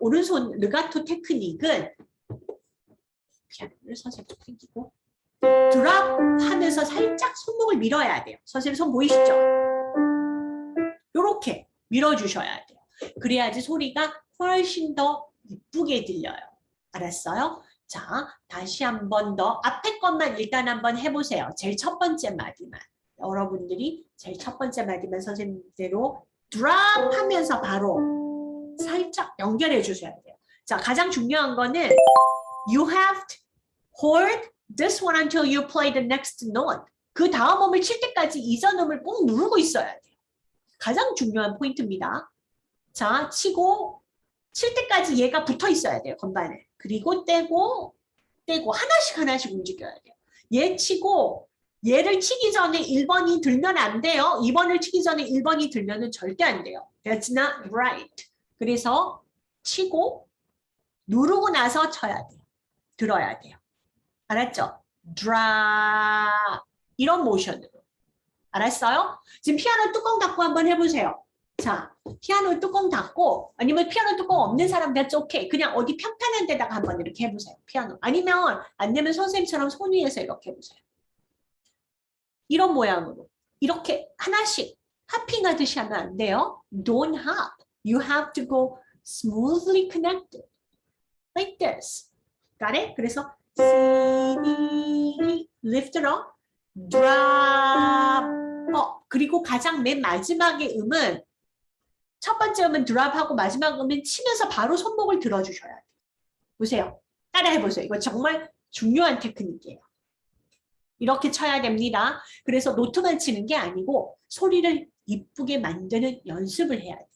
오른손 르가토 테크닉은 피아노를 선생님 당기고 드랍 하면서 살짝 손목을 밀어야 돼요. 선생님 손 보이시죠? 요렇게 밀어주셔야 돼요. 그래야지 소리가 훨씬 더 이쁘게 들려요. 알았어요? 자, 다시 한 번 더 앞에 것만 일단 한번 해보세요. 제일 첫 번째 마디만. 여러분들이 제일 첫 번째 마디만 선생님대로 드랍 하면서 바로 살짝 연결해 주셔야 돼요. 자, 가장 중요한 거는 you have to hold this one until you play the next note. 그 다음 음을 칠 때까지 이전 음을 꼭 누르고 있어야 돼요. 가장 중요한 포인트입니다. 자, 치고 칠 때까지 얘가 붙어 있어야 돼요. 건반에. 그리고 떼고 떼고 하나씩 하나씩 움직여야 돼요. 얘 치고 얘를 치기 전에 1번이 들면 안 돼요. 2번을 치기 전에 1번이 들면 은 절대 안 돼요. That's not right. 그래서 치고 누르고 나서 쳐야 돼요. 들어야 돼요. 알았죠? drop 이런 모션으로. 알았어요? 지금 피아노 뚜껑 닫고 한번 해보세요. 자, 피아노 뚜껑 닫고 아니면 피아노 뚜껑 없는 사람 that's. 그냥 어디 평탄한 데다가 한번 이렇게 해보세요. 피아노. 아니면 안 되면 선생님처럼 손 위에서 이렇게 해보세요. 이런 모양으로 이렇게 하나씩 하핑하듯이 하면 안 돼요. Don't hop. You have to go smoothly connected. Like this. Got it? 그래서 lift it up, drop, up. 그리고 가장 맨 마지막의 음은 첫 번째 음은 드랍하고 마지막 음은 치면서 바로 손목을 들어주셔야 돼요. 보세요. 따라해 보세요. 이거 정말 중요한 테크닉이에요. 이렇게 쳐야 됩니다. 그래서 노트만 치는 게 아니고 소리를 이쁘게 만드는 연습을 해야 돼요.